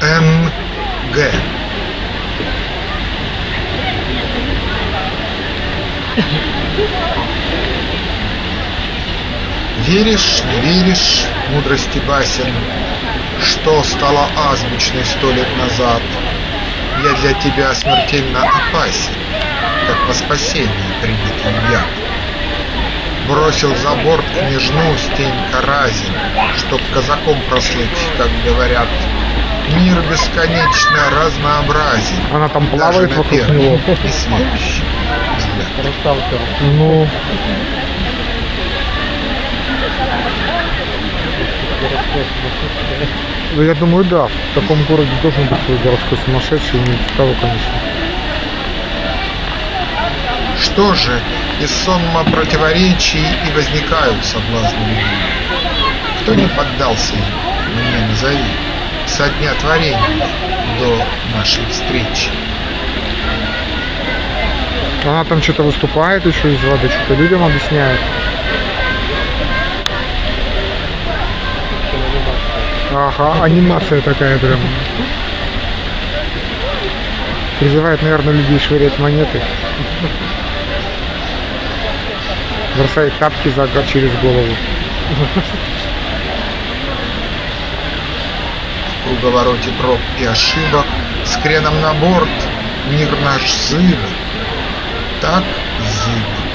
Н.Г. Веришь, не веришь, мудрости басен, Что стало азбучной сто лет назад? Я для тебя смертельно опасен, Как во спасение прибитый яд. Бросил за борт княжну Стенька Разин, Чтоб казаком прослыть, как говорят. Мир бесконечно разнообразен, Она там Даже плавает на вокруг него. и следующий. Ну, ну, я думаю, да. В таком городе должен быть свой городской сумасшедший, не того, конечно. Что же, из сонма противоречий и возникают соблазны. Кто не поддался им, мне назови, со дня творения до нашей встречи. Она там что-то выступает еще из воды, что-то людям объясняет. Ага, анимация такая прям. Призывает, наверное, людей швырять монеты. Бросает тапки за через голову. В круговороте проб и ошибок, с креном на борт, мир наш зыб, так зыб.